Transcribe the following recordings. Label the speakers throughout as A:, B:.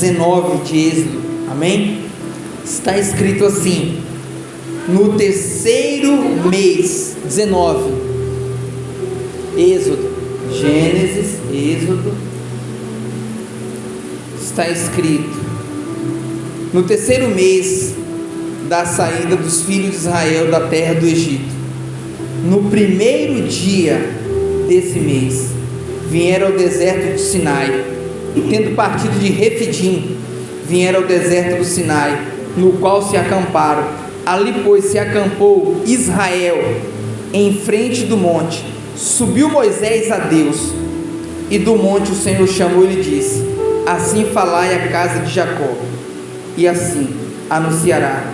A: 19 de Êxodo. Amém? Está escrito assim: no terceiro mês, 19. Êxodo, Gênesis, Êxodo. Está escrito: no terceiro mês da saída dos filhos de Israel da terra do Egito, no primeiro dia desse mês, vieram ao deserto de Sinai, e tendo partido de Refidim, vieram ao deserto do Sinai, no qual se acamparam. Ali, pois, se acampou Israel em frente do monte. Subiu Moisés a Deus, e do monte o Senhor chamou e lhe disse: Assim falai à casa de Jacó, e assim anunciará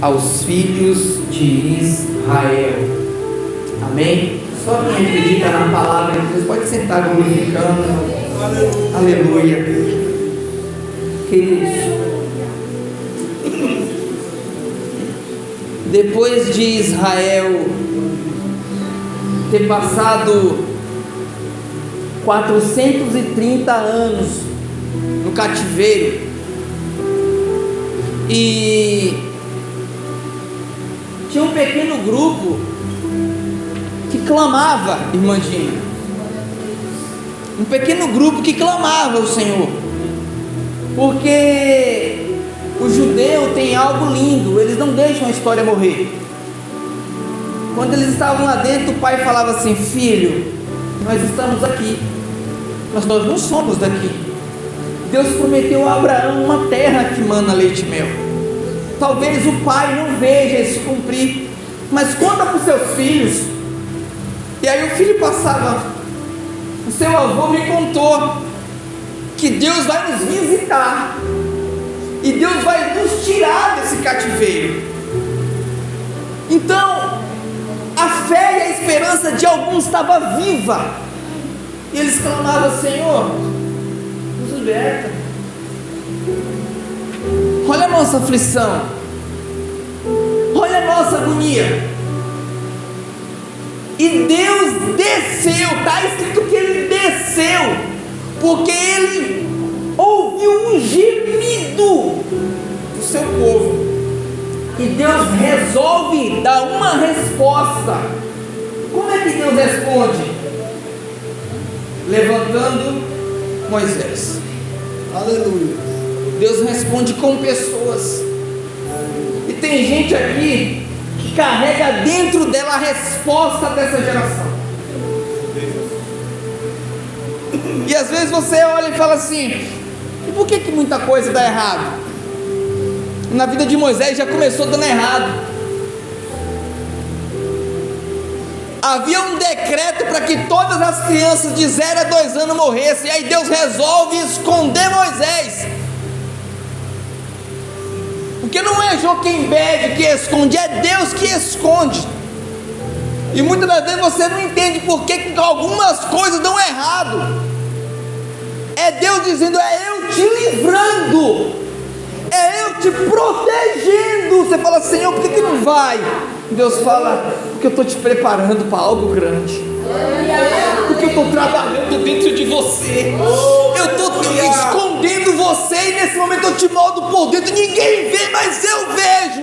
A: aos filhos de Israel. Amém? Só quem acredita na palavra de Deus pode sentar glorificando. Aleluia. Aleluia. Queridos, depois de Israel ter passado 430 anos no cativeiro e tinha um pequeno grupo que clamava, irmã Dina. Um pequeno grupo que clamava o Senhor. Porque o judeu tem algo lindo, eles não deixam a história morrer. Quando eles estavam lá dentro, o pai falava assim: Filho, nós estamos aqui, mas nós não somos daqui. Deus prometeu a Abraão uma terra que mana leite e mel. Talvez o pai não veja isso cumprir, mas conta para os seus filhos. E aí o filho passava, o seu avô me contou que Deus vai nos visitar e Deus vai nos tirar desse cativeiro. Então, a fé e a esperança de alguns estava viva. E eles clamavam: Senhor, nos liberta. Olha a nossa aflição. Olha a nossa agonia. E Deus desceu, está escrito que ele desceu, porque ele ouviu um gemido do seu povo. E Deus resolve dar uma resposta. Como é que Deus responde? Levantando Moisés. Aleluia. Deus responde com pessoas. E tem gente aqui carrega dentro dela a resposta dessa geração. E às vezes você olha e fala assim: e por que, que muita coisa dá errado? Na vida de Moisés já começou dando errado. Havia um decreto para que todas as crianças de 0 a 2 anos morressem. E aí Deus resolve esconder Moisés. Porque não é Joquembed que esconde, é Deus que esconde. E muitas das vezes você não entende por que, algumas coisas dão errado. É Deus dizendo, é eu te livrando, é eu te protegendo. Você fala, Senhor, por que, que não vai? Deus fala, porque eu estou te preparando para algo grande. Porque eu estou trabalhando dentro de você. Eu estou escondendo você e nesse momento eu te moldo por dentro. Ninguém vê, mas eu vejo.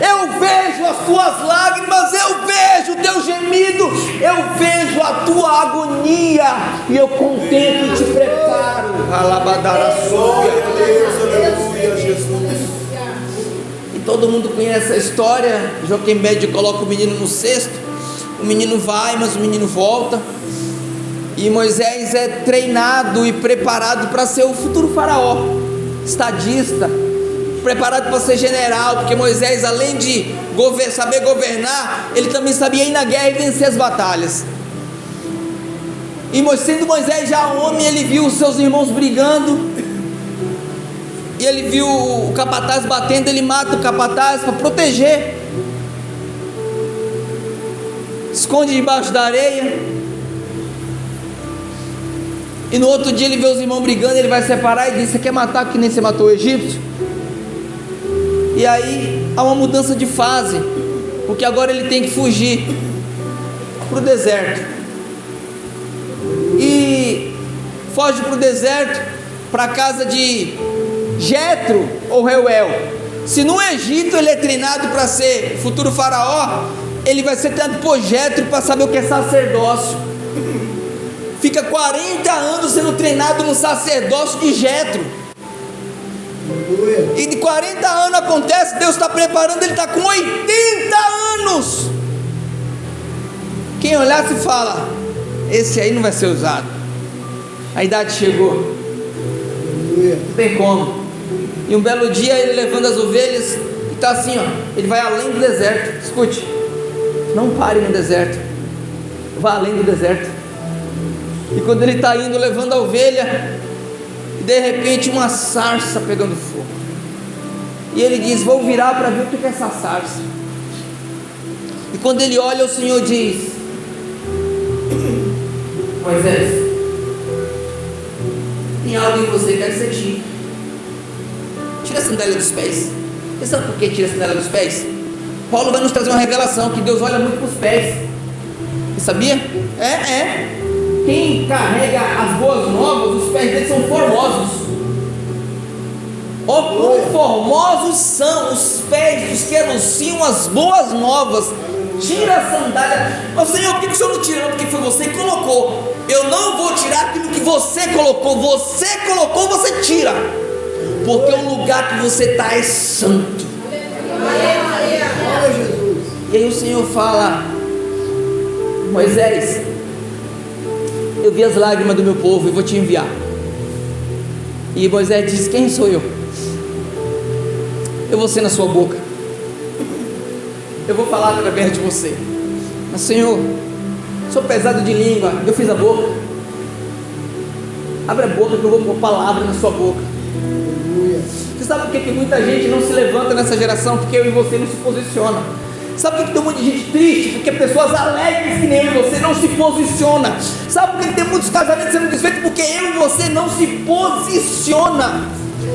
A: Eu vejo as tuas lágrimas, eu vejo o teu gemido, eu vejo a tua agonia e eu contemplo e te preparo. Alabadara Aleluia, Jesus. E todo mundo conhece a história. Joquembed coloca o menino no cesto. O menino vai, mas o menino volta. E Moisés é treinado e preparado para ser o futuro faraó, estadista, preparado para ser general, porque Moisés, além de saber governar, ele também sabia ir na guerra e vencer as batalhas. E sendo Moisés já homem, ele viu os seus irmãos brigando, e ele viu o capataz batendo, ele mata o capataz para proteger, esconde debaixo da areia. E no outro dia ele vê os irmãos brigando, ele vai separar e diz: Você quer matar que nem você matou o egípcio? E aí há uma mudança de fase, porque agora ele tem que fugir para o deserto. E foge para o deserto, para a casa de Jetro ou Reuel, se no Egito ele é treinado para ser futuro faraó, ele vai ser treinado por Jetro para saber o que é sacerdócio. Fica 40 anos sendo treinado no sacerdócio de Jetro. E de 40 anos acontece, Deus está preparando, ele está com 80 anos. Quem olhar se fala, esse aí não vai ser usado. A idade chegou. Não tem como. E um belo dia ele levando as ovelhas e está assim, ó. Ele vai além do deserto. Escute, não pare no deserto. Vá além do deserto. E quando ele está indo levando a ovelha, de repente uma sarça pegando fogo. E ele diz: Vou virar para ver o que é essa sarça. E quando ele olha, o Senhor diz: Moisés, tem algo em você que quer ser tira. Tira a sandália dos pés. Você sabe por que tira a sandália dos pés? Paulo vai nos trazer uma revelação que Deus olha muito para os pés. Você sabia? É, é. Quem carrega as boas novas, os pés dele são formosos. Oh, quão formosos são os pés dos que anunciam as boas novas. Tira a sandália. Mas Senhor, por que o Senhor não tira? Porque foi você que colocou. Eu não vou tirar aquilo que você colocou. Você colocou, você tira. Porque o lugar que você está é santo. E aí o Senhor fala, Moisés, eu vi as lágrimas do meu povo e vou te enviar. E Moisés diz: Quem sou eu? Eu vou ser na sua boca. Eu vou falar através de você. Mas Senhor, sou pesado de língua. Eu fiz a boca. Abre a boca que eu vou pôr palavra na sua boca. Você sabe por que, que muita gente não se levanta nessa geração? Porque eu e você não se posiciona. Sabe por que tem um monte de gente triste? Porque pessoas alegres que nem eu e você não se posiciona. Sabe por que tem muitos casamentos sendo desfeitos? Porque eu e você não se posiciona.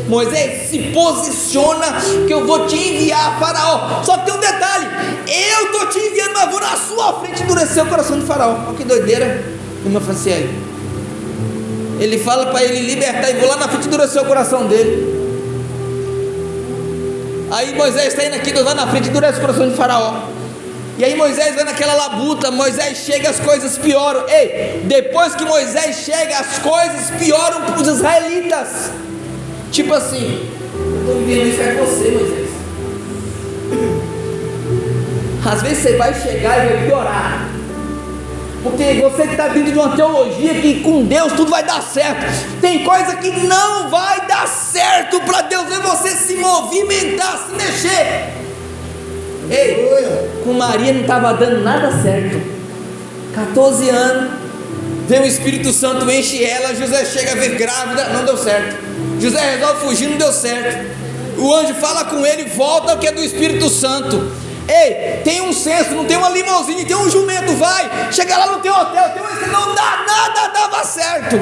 A: Moisés, se posiciona que eu vou te enviar Faraó. Só que tem um detalhe: eu estou te enviando, mas vou na sua frente endurecer o coração de Faraó. Olha que doideira, irmã Franciele. Ele fala para ele libertar e vou lá na frente endurecer o coração dele. Aí Moisés está indo aqui, Deus vai na frente endurece o coração de Faraó. E aí Moisés vai naquela labuta, Moisés chega, as coisas pioram. Ei, depois que Moisés chega, as coisas pioram para os israelitas. Tipo assim, eu estou vivendo isso é você, Moisés. Às vezes você vai chegar e vai piorar. Porque você que está vindo de uma teologia que com Deus tudo vai dar certo. Tem coisa que não vai dar certo para Deus ver você se movimentar, se mexer. Ei, com Maria não estava dando nada certo. 14 anos, vem o Espírito Santo, enche ela. José chega a ver grávida, não deu certo. José resolve fugir, não deu certo. O anjo fala com ele, volta que é do Espírito Santo. Ei, tem um censo, não tem uma limousine, tem um jumento, vai. Chega lá no teu hotel, tem um não dá nada, dava certo.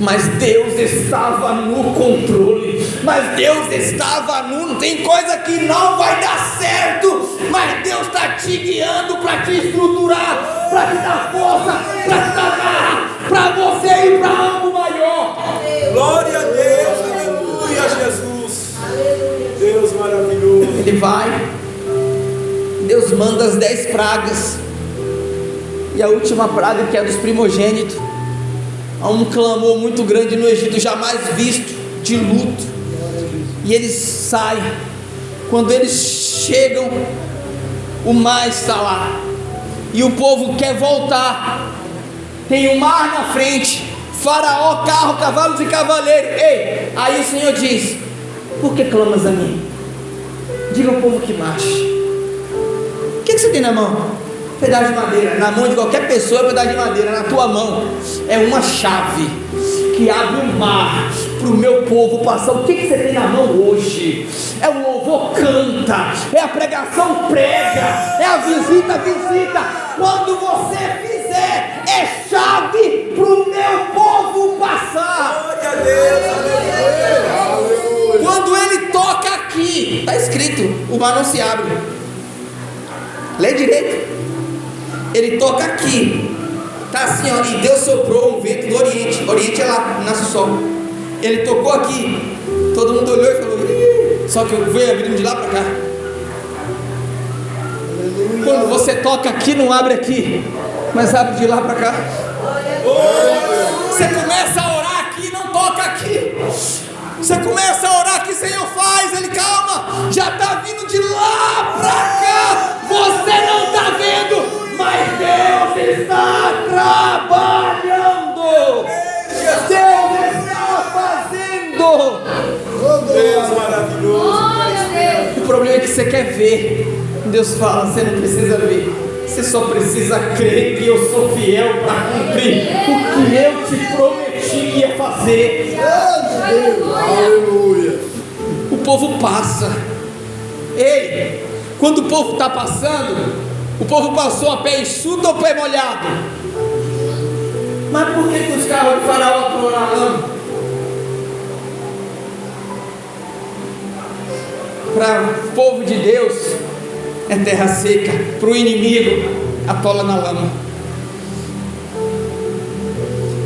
A: Mas Deus estava no controle. Mas Deus estava no. Não tem coisa que não vai dar certo. Mas Deus está te guiando para te estruturar, para te dar força, para te dar garra, para você ir para algo maior.
B: Glória a Deus, aleluia, Jesus. Deus maravilhoso.
A: Ele vai Deus manda as dez pragas, e a última praga, que é dos primogênitos, há um clamor muito grande no Egito, jamais visto, de luto, e eles saem. Quando eles chegam, o mar está lá, e o povo quer voltar. Tem o um mar na frente, Faraó, carro, cavalos e cavaleiros. Ei, aí o Senhor diz: Por que clamas a mim? Diga ao povo que marche que, que você tem na mão? Pedaço de madeira. Na mão de qualquer pessoa é pedaço de madeira. Na tua mão é uma chave que abre o mar para o meu povo passar. O que, que você tem na mão hoje? É o louvor canta, é a pregação prega, é a visita visita. Quando você fizer, é chave para o meu povo passar. Glória a Deus, Quando ele toca aqui, está escrito: o mar não se abre. Lê direito. Ele toca aqui. Tá assim, ó. E Deus soprou um vento do Oriente. Oriente é lá, nasce o sol. Ele tocou aqui. Todo mundo olhou e falou: Só que eu fui abrindo de lá para cá. Quando você toca aqui, não abre aqui, mas abre de lá para cá. Você começa a orar aqui, não toca aqui. Você começa a orar aqui, Senhor, faz. Ele, calma, já está vindo de lá para cá. Você não está vendo, mas Deus está trabalhando. Deus está fazendo.
B: Deus maravilhoso.
A: O problema é que você quer ver. Deus fala, você não precisa ver. Você só precisa crer que eu sou fiel para cumprir o que eu te prometi que ia fazer.
B: Aleluia.
A: O povo passa. Ei, quando o povo está passando, o povo passou a pé enxuto ou pé molhado? Mas por que, que os carros de faraó lama? Para o povo de Deus é terra seca, para o inimigo atola na lama.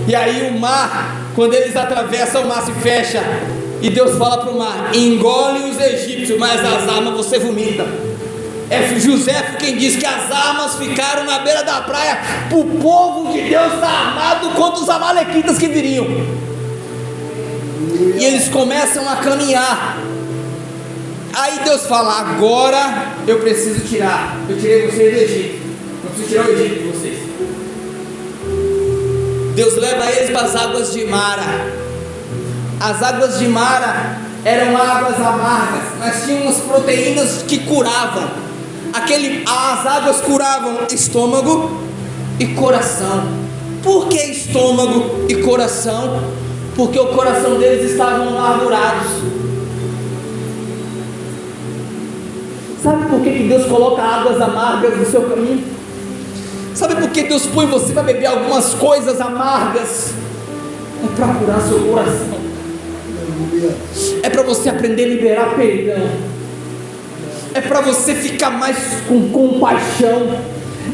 A: E aí o mar, quando eles atravessam, o mar se fecha. E Deus fala para o mar: engole os egípcios, mas as armas você vomita. É José quem diz que as armas ficaram na beira da praia para o povo de Deus estar armado contra os amalequitas que viriam. E eles começam a caminhar. Aí Deus fala: agora eu preciso tirar. Eu tirei vocês do Egito. Não preciso tirar o Egito de vocês. Deus leva eles para as águas de Mara. As águas de Mara eram águas amargas, mas tinham umas proteínas que curavam. Aquele, as águas curavam estômago e coração. Por que estômago e coração? Porque o coração deles estavam amargurados. Sabe por que Deus coloca águas amargas no seu caminho? Sabe por que Deus põe você para beber algumas coisas amargas? É para curar seu coração. É para você aprender a liberar perdão. É para você ficar mais com compaixão.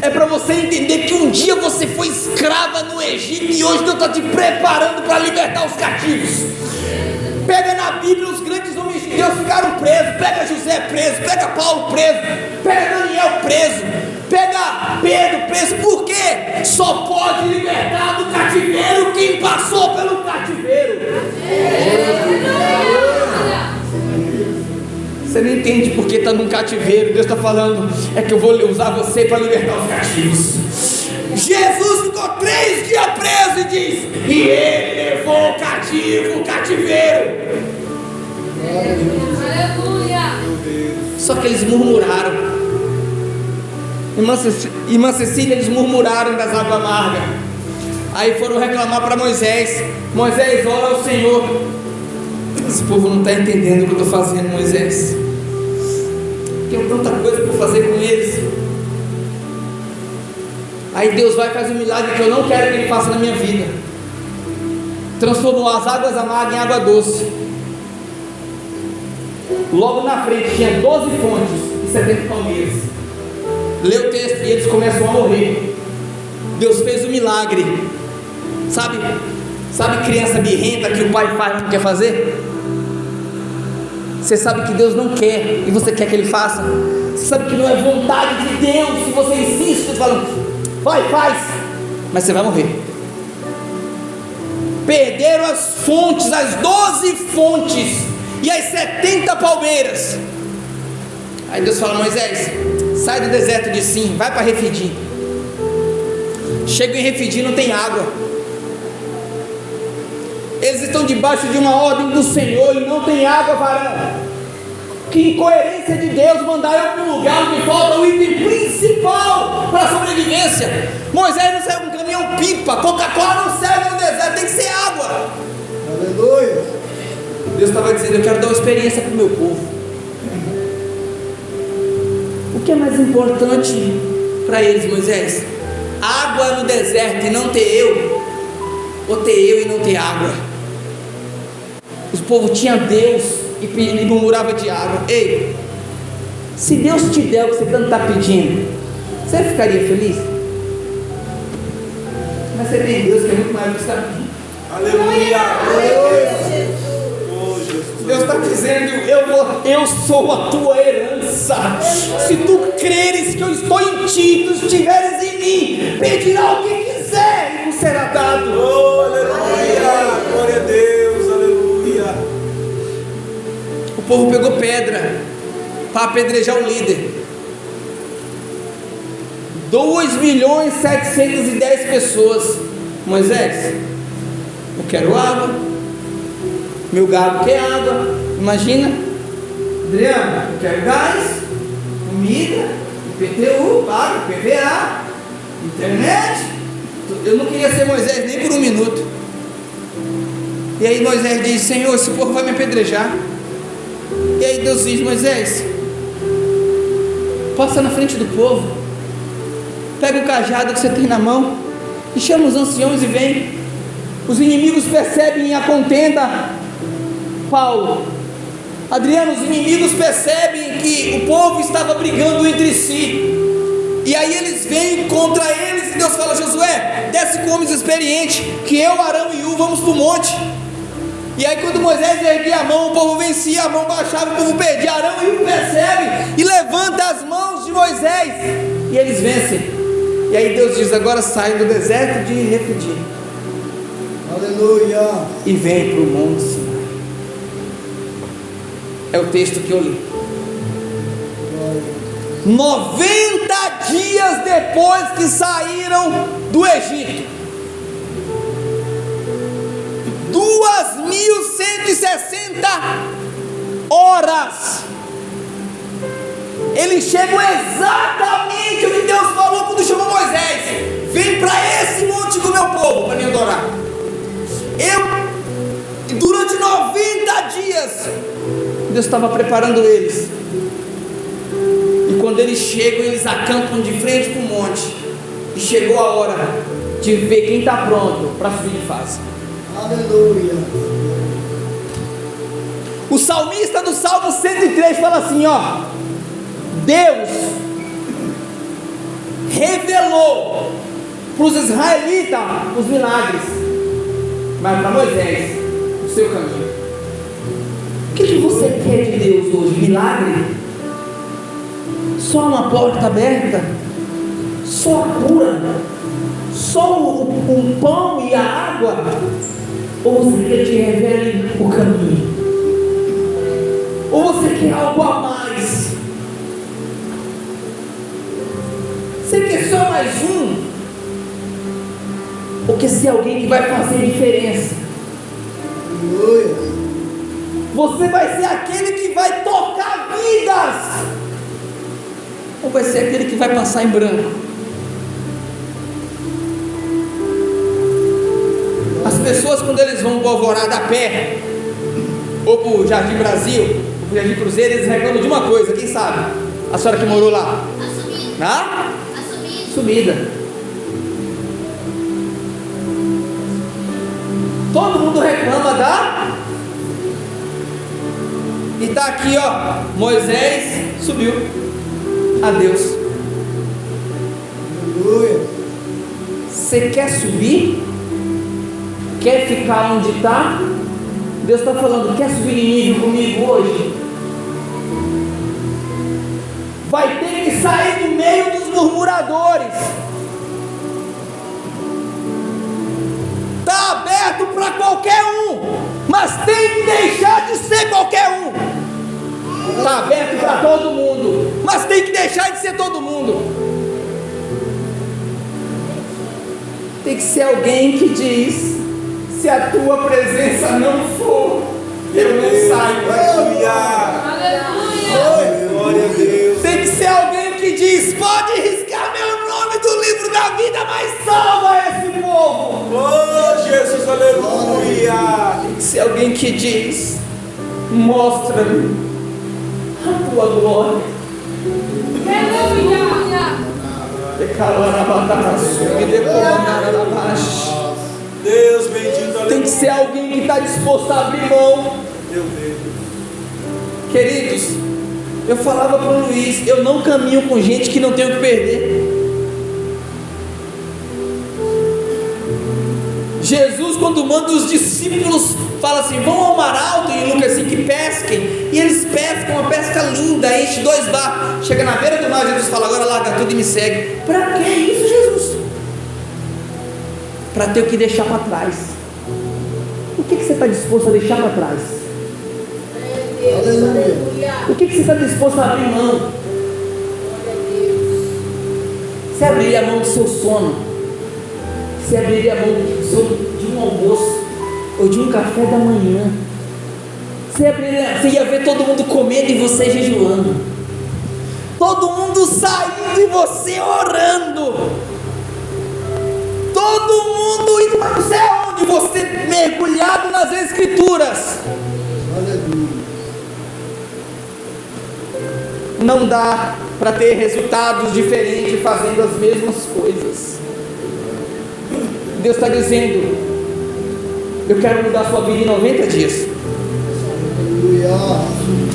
A: É para você entender que um dia você foi escrava no Egito e hoje Deus está te preparando para libertar os cativos. Pega na Bíblia os grandes homens de Deus ficaram presos. Pega José preso, pega Paulo preso, pega Daniel preso, pega Pedro preso. Por quê? Só pode libertar do cativeiro quem passou pelo cativeiro. Você não entende porque está num cativeiro. Deus está falando, é que eu vou usar você para libertar os cativos. Jesus ficou três dias preso e diz: E ele levou o cativo, o cativeiro. Só que eles murmuraram. Irmã Cecília, eles murmuraram das águas amargas. Aí foram reclamar para Moisés. Moisés, ora ao Senhor. Esse povo não está entendendo o que eu estou fazendo, Moisés. Tenho tanta coisa para fazer com eles. Aí Deus vai e faz um milagre que eu não quero que Ele faça na minha vida. Transformou as águas amargas em água doce. Logo na frente tinha 12 fontes e 70 palmeiras. Lê o texto e eles começam a morrer. Deus fez um milagre. Sabe? Sabe criança birrenta que o pai faz não quer fazer? Você sabe que Deus não quer e você quer que Ele faça. Você sabe que não é vontade de Deus se você insiste falando, vai, faz, mas você vai morrer. Perderam as fontes, as 12 fontes e as 70 palmeiras. Aí Deus fala: Moisés, sai do deserto de Sim, vai para Refidim. Chega em Refidim, não tem água. Eles estão debaixo de uma ordem do Senhor e não tem água, varão. Que incoerência de Deus mandar eu para um lugar onde falta o item principal para a sobrevivência. Moisés não serve um caminhão pipa, Coca-Cola não serve no deserto, tem que ser água.
B: Aleluia.
A: Deus estava dizendo: Eu quero dar uma experiência para o meu povo. O que é mais importante para eles, Moisés? Água no deserto e não ter eu, ou ter eu e não ter água. O povo tinha Deus e murmurava de água. Ei, se Deus te der o que você tanto está pedindo, você ficaria feliz? Mas você tem Deus que é muito mais do que está pedindo.
B: Aleluia. Aleluia. Oh, Jesus.
A: Deus está dizendo: eu, vou, eu sou a tua herança. Se tu creres que eu estou em ti, tu estiveres em mim, pedirá o que quiser e será dado.
B: Oh,
A: povo pegou pedra para apedrejar o líder. 2 milhões 710 pessoas. Moisés, eu quero água. Meu gado quer água. Imagina. Adriano, eu quero gás, comida, IPTU, pago, PVA, internet. Eu não queria ser Moisés nem por um minuto. E aí Moisés diz: Senhor, esse povo vai me apedrejar. E aí Deus diz: Moisés, passa na frente do povo Pega o cajado que você tem na mão e chama os anciões e vem. Os inimigos percebem a contenda. Paulo, Adriano, os inimigos percebem que o povo estava brigando entre si. E aí eles vêm contra eles e Deus fala: Josué, desce com homens experientes, que eu, Arão e U vamos para o monte. E aí quando Moisés erguia a mão, o povo vencia, a mão baixava, o povo perdia. Arão e percebe e levanta as mãos de Moisés. E eles vencem. E aí Deus diz: agora sai do deserto de Refidim.
B: Aleluia.
A: E vem para o Monte Sinai. É o texto que eu li. 90 dias depois que saíram do Egito, 2.160 horas eles chegam exatamente onde Deus falou quando chamou Moisés: vem para esse monte do meu povo para me adorar. Eu, durante 90 dias, Deus estava preparando eles. E quando eles chegam, eles acampam de frente para o monte. E chegou a hora de ver quem está pronto para subir de fase.
B: Aleluia.
A: O salmista do Salmo 103 fala assim: ó. Deus revelou para os israelitas os milagres, mas para Moisés o seu caminho. O que, que você quer de Deus hoje? Milagre? Só uma porta aberta? Só a cura? Só o, o pão e a água? Ou você quer que revele o caminho? Ou você quer algo a mais? Você quer só mais um? Ou quer ser alguém que vai fazer diferença? Você vai ser aquele que vai tocar vidas? Ou vai ser aquele que vai passar em branco? Quando eles vão para o Alvorada a pé, ou para o Jardim Brasil, ou para o Jardim Cruzeiro, eles reclamam de uma coisa, quem sabe? A senhora que morou lá.
C: A
A: subida. Todo mundo reclama da. E está aqui, ó. Moisés subiu. Adeus. Você quer subir? Quer ficar onde está? Deus está falando, quer subir em nível comigo hoje? Vai ter que sair do meio dos murmuradores. Está aberto para qualquer um, mas tem que deixar de ser qualquer um. Está aberto para todo mundo, mas tem que deixar de ser todo mundo. Tem que ser alguém que diz: se a tua presença não for, eu não saio.
B: Aleluia.
C: Aleluia.
B: Glória a Deus.
A: Tem que ser alguém que diz: pode riscar meu nome do livro da vida, mas salva esse povo.
B: Oh, Jesus, aleluia.
A: Tem que ser alguém que diz: mostra-me a tua glória.
C: Aleluia.
B: Deus bendito.
A: Tem que ser alguém que está disposto a abrir mão.
B: Meu Deus.
A: Queridos, eu falava para o Luiz: eu não caminho com gente que não tem o que perder. Jesus, quando manda os discípulos, fala assim: vão ao mar alto em Lucas 5 que pesquem. E eles pescam uma pesca linda, enche dois barcos. Chega na beira do mar, Jesus fala: agora larga tudo e me segue. Para que isso, Jesus? Para ter o que deixar para trás. O que, que você está disposto a deixar para trás? O que, que você está disposto a abrir mão? Você abriria a mão do seu sono? Você abriria a mão do seu, de um almoço? Ou de um café da manhã? Você, abriria, você ia ver todo mundo comendo e você jejuando. Todo mundo saindo e você orando. Todo mundo indo para o céu, onde você mergulhado nas escrituras. Não dá para ter resultados diferentes fazendo as mesmas coisas. Deus está dizendo: Eu quero mudar sua vida em 90 dias.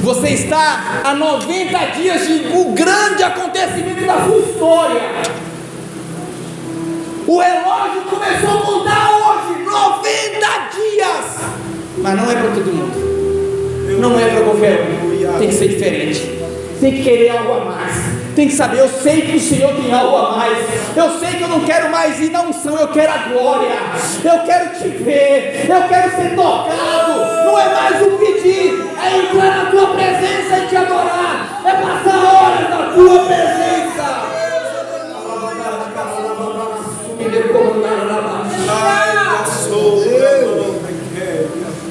A: Você está a 90 dias de um grande acontecimento da sua história. O relógio começou a contar hoje 90 dias. Mas não é para todo mundo. Não é para qualquer um. Tem que ser diferente tem que querer algo a mais, tem que saber, eu sei que o Senhor tem algo a mais, eu sei que eu não quero mais ir na unção, eu quero a glória, eu quero te ver, eu quero ser tocado, não é mais um pedir, é entrar na tua presença e te adorar, é passar horas na tua presença.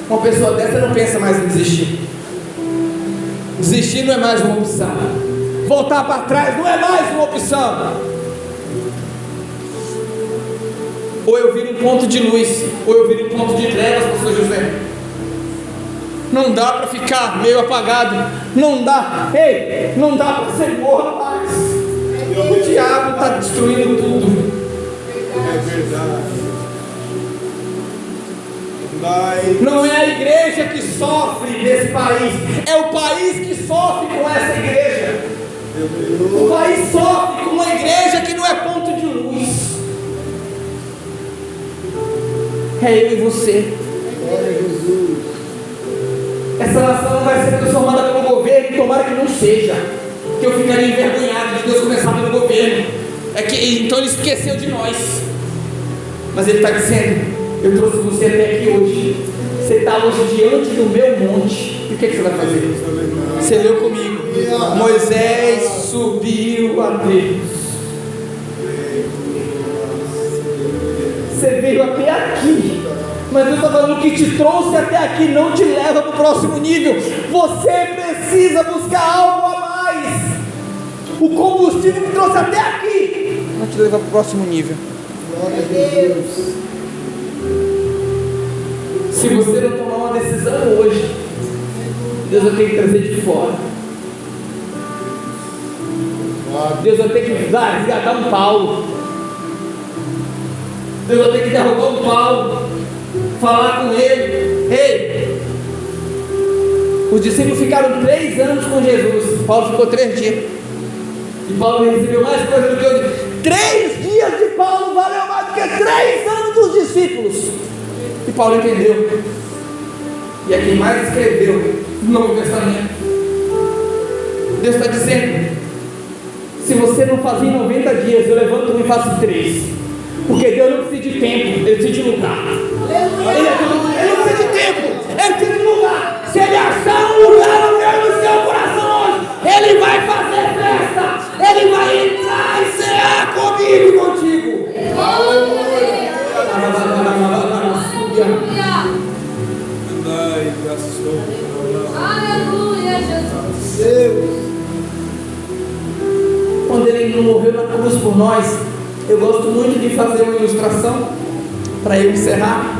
A: Uma pessoa dessa não pensa mais em desistir. Desistir não é mais uma opção. Voltar para trás não é mais uma opção. Ou eu viro um ponto de luz, ou eu viro um ponto de trevas, pastor José. Não dá para ficar meio apagado. Não dá. Ei, não dá para ser morto mais. O diabo está destruindo tudo.
B: É verdade.
A: Não é a igreja que sofre nesse país, é o país que sofre com essa igreja. O país sofre com uma igreja que não é ponto de luz. É eu e você. Essa nação não vai ser transformada pelo governo, tomara que não seja. Que eu ficaria envergonhado de Deus começar pelo governo. É que então ele esqueceu de nós. Mas ele está dizendo: eu trouxe você até aqui hoje. Você está hoje diante do meu monte. E o que, que você vai fazer? Você leu comigo. Moisés subiu a Deus. Você veio até aqui. Mas Deus está falando que te trouxe até aqui não te leva para o próximo nível. Você precisa buscar algo a mais. O combustível que trouxe até aqui não te leva para o próximo nível. Glória a Deus. Se você não tomar uma decisão hoje, Deus vai ter que trazer de fora. Deus vai ter que resgatar um Paulo. Deus vai ter que derrubar um Paulo. Falar com ele. Ei! Os discípulos ficaram três anos com Jesus. Paulo ficou três dias. E Paulo recebeu mais coisa do que eu. Três dias de Paulo valeu mais do que três anos dos discípulos. Paulo entendeu. E é quem mais escreveu no Novo Testamento. Deus está dizendo: se você não fazer em 90 dias, eu levanto e faço três. Porque Deus não precisa de tempo, Ele precisa de lugar. Ilustração para eu encerrar.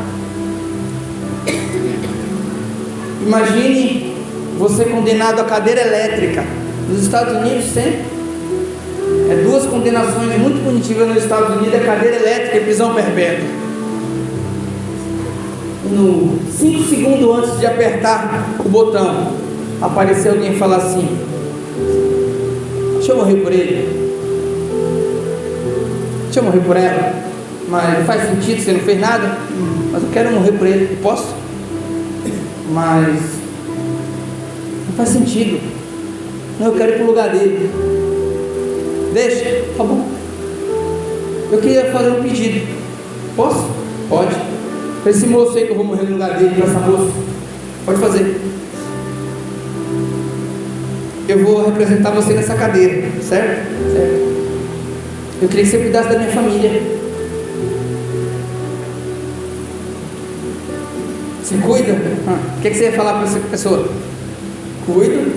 A: Imagine você condenado à cadeira elétrica. Nos Estados Unidos sempre. É duas condenações muito punitivas nos Estados Unidos, é cadeira elétrica e prisão perpétua no 5 segundos antes de apertar o botão, apareceu alguém falar assim: Deixa eu morrer por ele. Deixa eu morrer por ela. Mas não faz sentido, você não fez nada, mas eu quero morrer por ele, posso? Mas não faz sentido. Não, eu quero ir para o lugar dele. Deixa, tá bom. Eu queria fazer um pedido. Posso? Pode. Para esse moço aí que eu vou morrer no lugar dele, para essa moça. Pode fazer. Eu vou representar você nessa cadeira, certo? Certo. Eu queria que você cuidasse da minha família. Você cuida? O que, que você ia falar para essa pessoa? Cuido.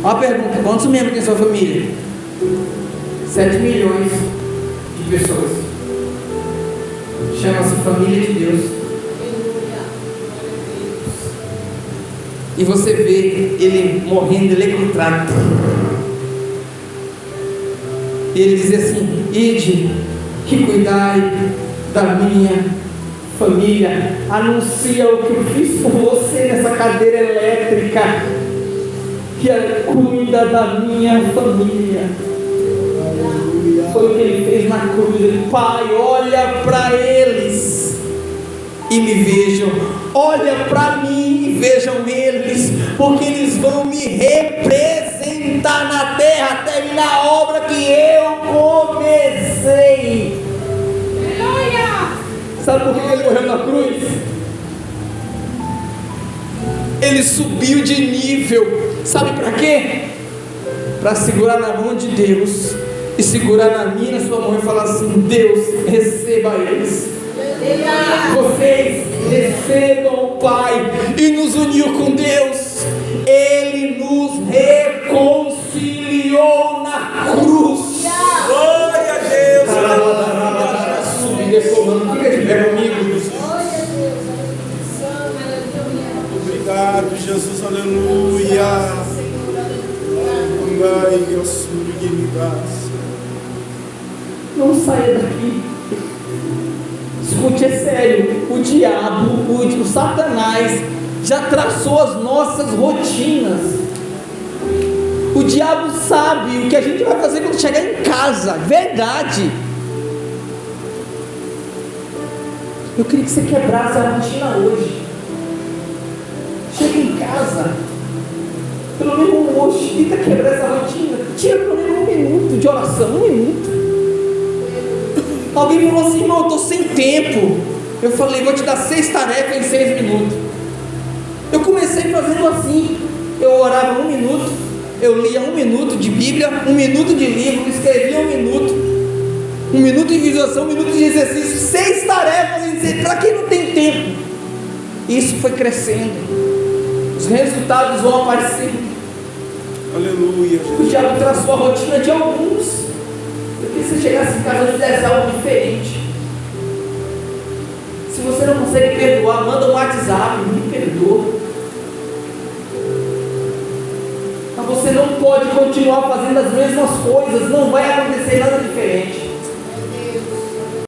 A: Uma pergunta: quantos membros tem sua família? 7 milhões de pessoas. Chama-se família de Deus. E você vê ele morrendo eletrocutado. E ele diz assim: Ide e cuidai da minha família. Anuncia o que eu fiz por você nessa cadeira elétrica. Que cuida da minha família. Foi o que ele fez na cruz. Ele, Pai, olha para eles e me vejam. Olha para mim e vejam eles, porque eles vão me representar na terra, terminar a obra que eu comecei. Sabe por que ele morreu na cruz? Ele subiu de nível. Sabe para quê? Para segurar na mão de Deus e segurar na minha sua mão e falar assim: Deus, receba eles. Vocês recebam o Pai e nos uniu com Deus. Ele nos reconciliou Não saia daqui. Escute, é sério. O diabo, o, o Satanás, já traçou as nossas rotinas. O diabo sabe o que a gente vai fazer quando chegar em casa. Verdade. Eu queria que você quebrasse a rotina hoje. Oração, um minuto. Alguém falou assim, irmão, eu estou sem tempo. Eu falei, vou te dar seis tarefas em seis minutos. Eu comecei fazendo assim. Eu orava um minuto, eu lia um minuto de Bíblia, um minuto de livro, escrevia um minuto, um minuto de visualização, um minuto de exercício, seis tarefas em seis. Para quem não tem tempo? Isso foi crescendo. Os resultados vão aparecendo.
B: Aleluia,
A: O diabo traçou a rotina de alguns. Que você chegasse em casa e fizesse algo diferente. Se você não consegue perdoar, manda um WhatsApp, me perdoa. Mas você não pode continuar fazendo as mesmas coisas, não vai acontecer nada diferente.